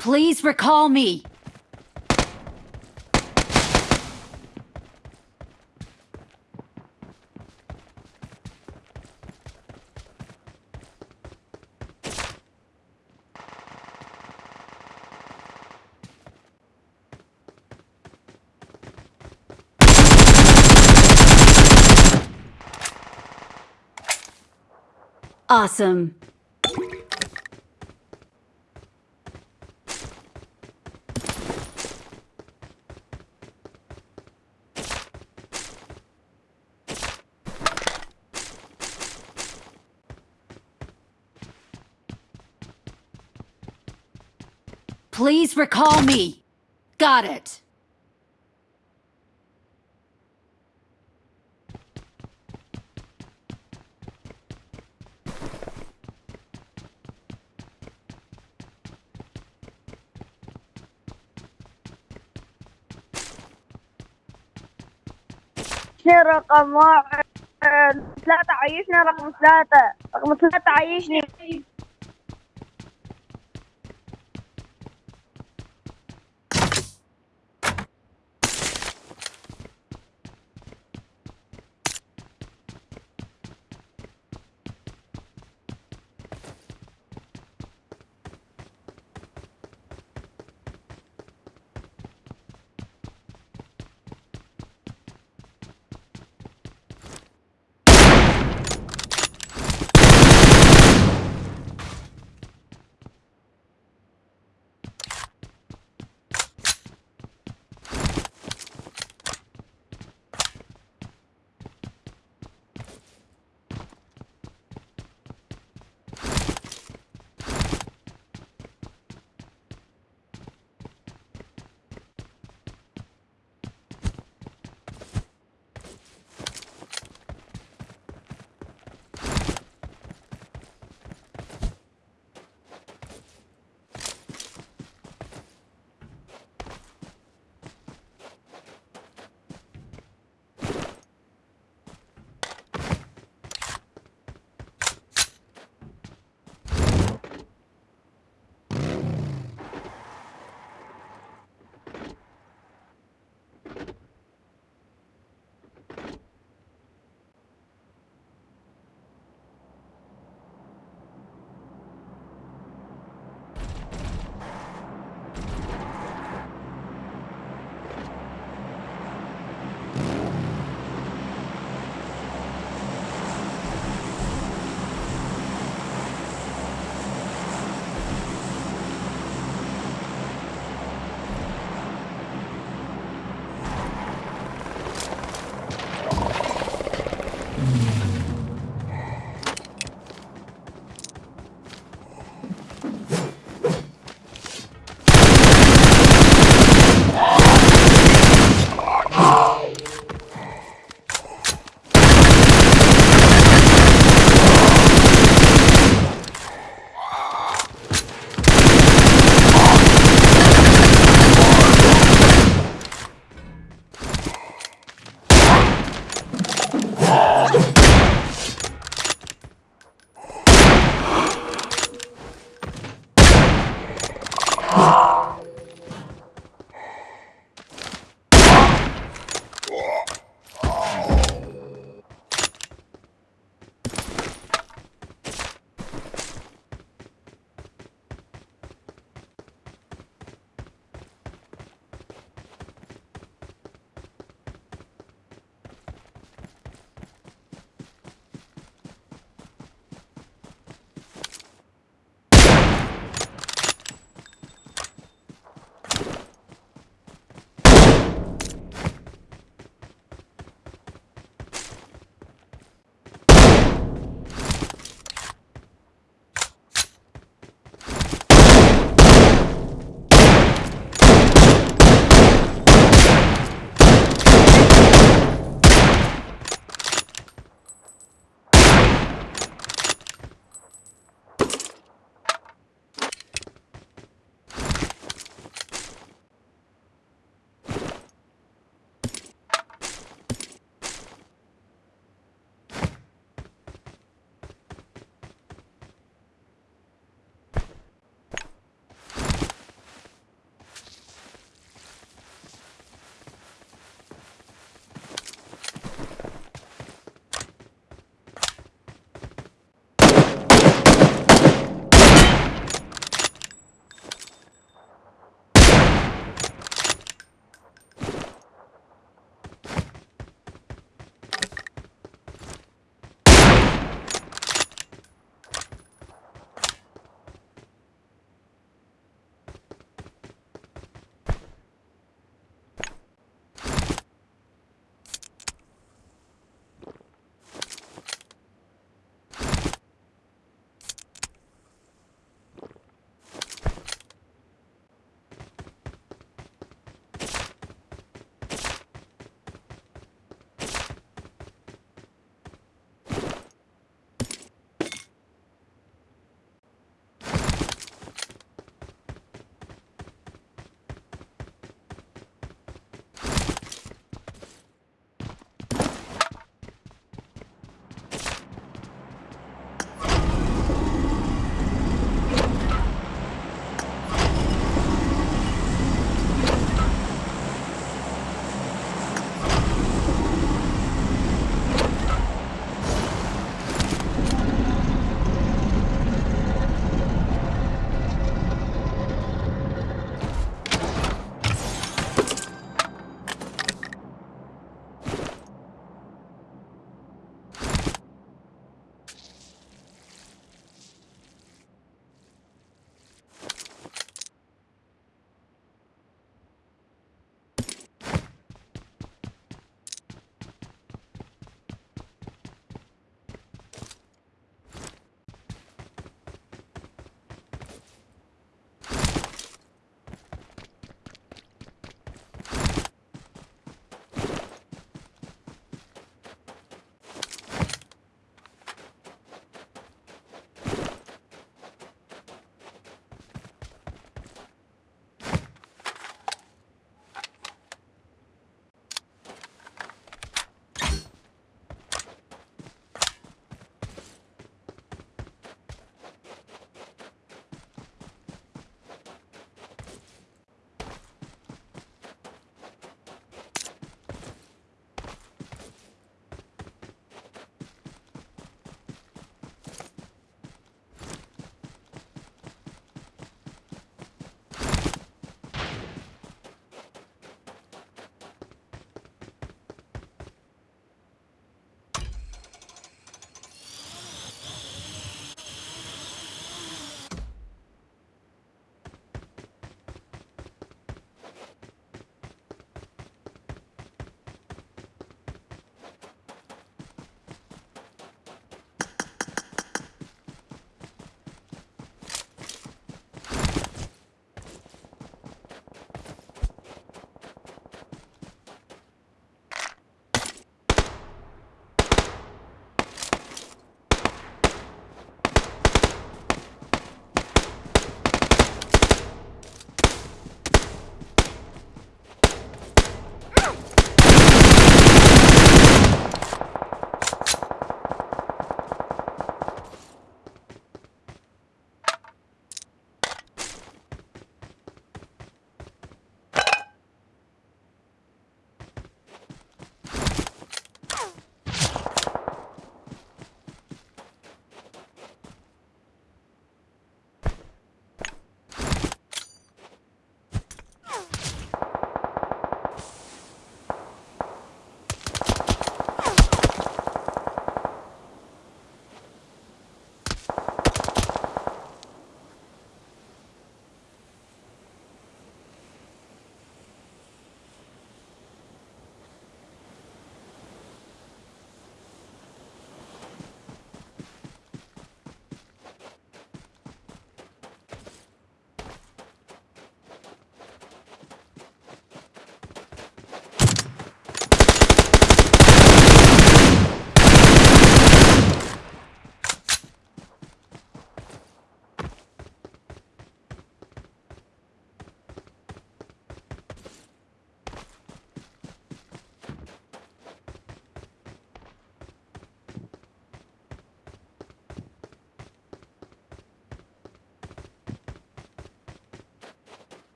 Please recall me. Awesome. Please recall me. Got it. عيشني رقم واحد ثلاثة عيشني رقم ثلاثة رقم ثلاثة عيشني